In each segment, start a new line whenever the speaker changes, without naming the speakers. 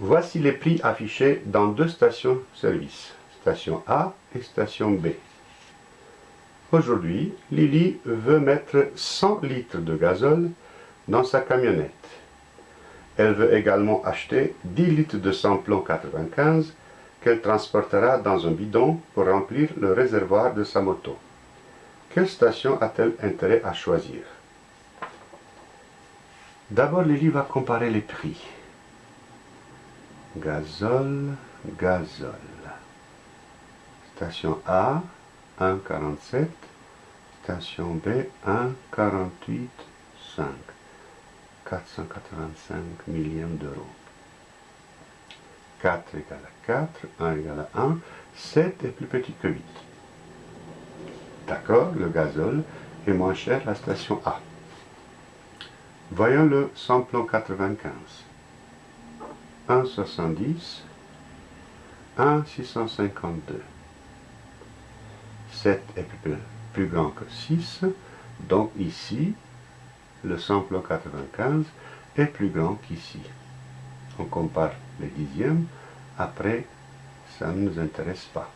Voici les prix affichés dans deux stations-service, station A et station B. Aujourd'hui, Lily veut mettre 100 litres de gazole dans sa camionnette. Elle veut également acheter 10 litres de samplon 95 qu'elle transportera dans un bidon pour remplir le réservoir de sa moto. Quelle station a-t-elle intérêt à choisir? D'abord, Lily va comparer les prix. Gazole, gazole. Station A, 1,47. Station B, 1,48,5. 485 millièmes d'euros. 4 égale à 4, 1 égale à 1, 7 est plus petit que 8. D'accord, le gazole est moins cher la station A. Voyons le samplon 95. 1,70, 1,652. 7 est plus, grand que 6, donc ici, le samplon 95 est plus grand qu'ici. On compare les dixièmes, après, ça ne nous intéresse pas.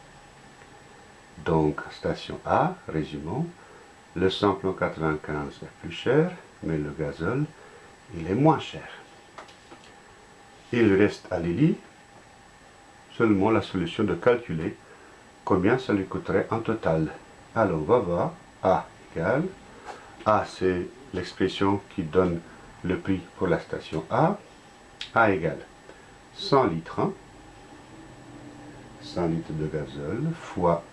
Donc, station A, résumons, le samplon 95 est plus cher, mais le gazole, il est moins cher. Il reste à Lily. Seulement la solution de calculer combien ça lui coûterait en total. Alors on va voir. A égale, A c'est l'expression qui donne le prix pour la station A, A égale 100 litres, 100 litres de gazole fois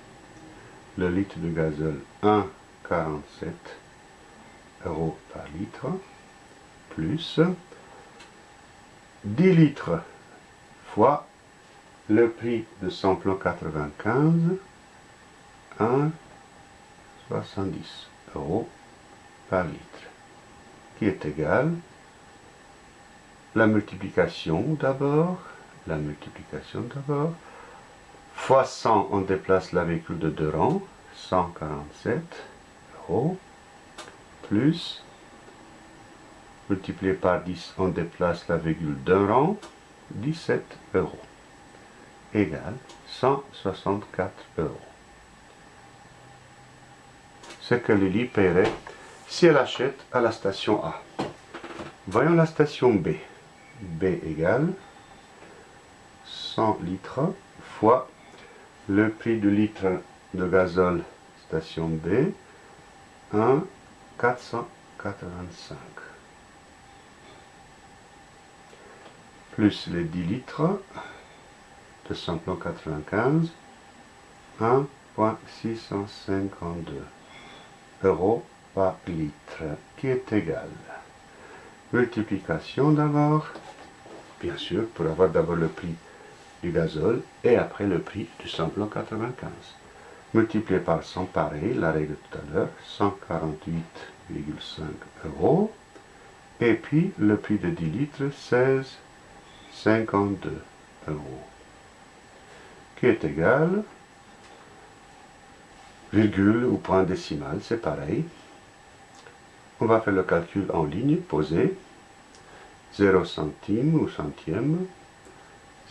le litre de gazole 1,47 euros par litre, plus 10 litres fois le prix de samplon 95, 1,70 euros par litre, qui est égal la multiplication d'abord, la multiplication d'abord, fois 100, on déplace la virgule de deux rangs, 147 euros, plus multiplié par 10, on déplace la virgule d'un rang, 17 euros, égale 164 euros. Ce que Lily paierait si elle achète à la station A. Voyons la station B. B égale 100 litres fois le prix du litre de gazole station B, 1,485. Plus les 10 litres de samplon 95, 1,652 euros par litre, qui est égal. Multiplication d'abord, bien sûr, pour avoir d'abord le prix du gazole et après le prix du samplon 95. Multiplié par 100 pareil, la règle tout à l'heure, 148,5 euros. Et puis le prix de 10 litres, 16 52 euros, qui est égal, virgule ou point décimal, c'est pareil. On va faire le calcul en ligne, poser, 0 centime ou centième,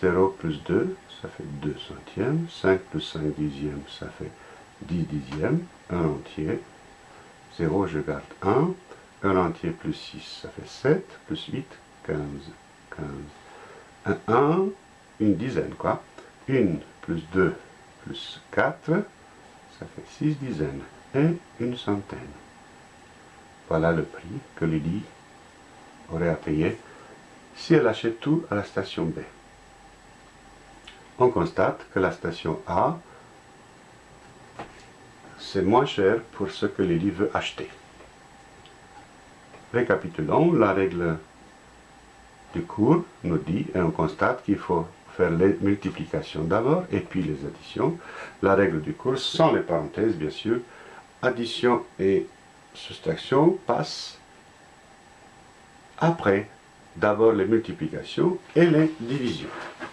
0 plus 2, ça fait 2 centièmes, 5 plus 5 dixièmes, ça fait 10 dixièmes, 1 entier, 0 je garde 1, 1 entier plus 6, ça fait 7, plus 8, 15, 15, 1, une dizaine quoi. 1 plus 2 plus 4, ça fait 6 dizaines et une centaine. Voilà le prix que Lydie aurait à payer si elle achète tout à la station B. On constate que la station A, c'est moins cher pour ce que Lydie veut acheter. Récapitulons la règle du cours nous dit, et on constate qu'il faut faire les multiplications d'abord, et puis les additions. La règle du cours, sans les parenthèses bien sûr, addition et soustraction passent après d'abord les multiplications et les divisions.